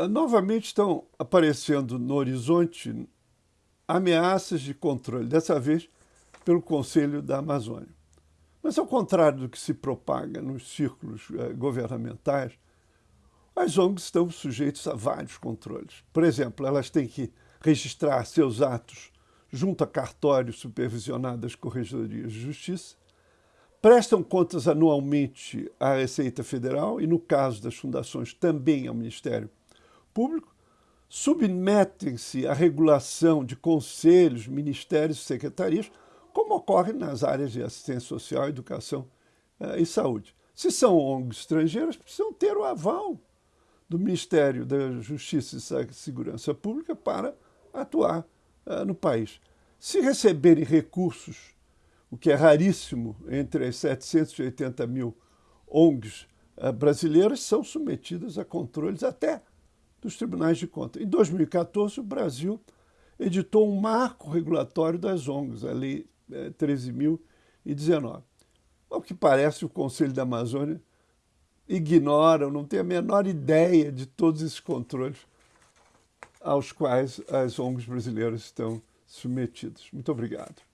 Ah, novamente estão aparecendo no horizonte ameaças de controle, dessa vez pelo Conselho da Amazônia. Mas, ao contrário do que se propaga nos círculos eh, governamentais, as ONGs estão sujeitas a vários controles. Por exemplo, elas têm que registrar seus atos junto a cartórios supervisionados das Corregedorias de Justiça, prestam contas anualmente à Receita Federal e, no caso das fundações, também ao Ministério Público, submetem-se à regulação de conselhos, ministérios e secretarias, como ocorre nas áreas de assistência social, educação eh, e saúde. Se são ONGs estrangeiras, precisam ter o aval do Ministério da Justiça e Segurança Pública para atuar uh, no país. Se receberem recursos, o que é raríssimo entre as 780 mil ONGs uh, brasileiras, são submetidas a controles até dos tribunais de contas. Em 2014, o Brasil editou um marco regulatório das ONGs, a Lei eh, 13.019. Ao que parece, o Conselho da Amazônia ignoram, não têm a menor ideia de todos esses controles aos quais as ONGs brasileiras estão submetidas. Muito obrigado.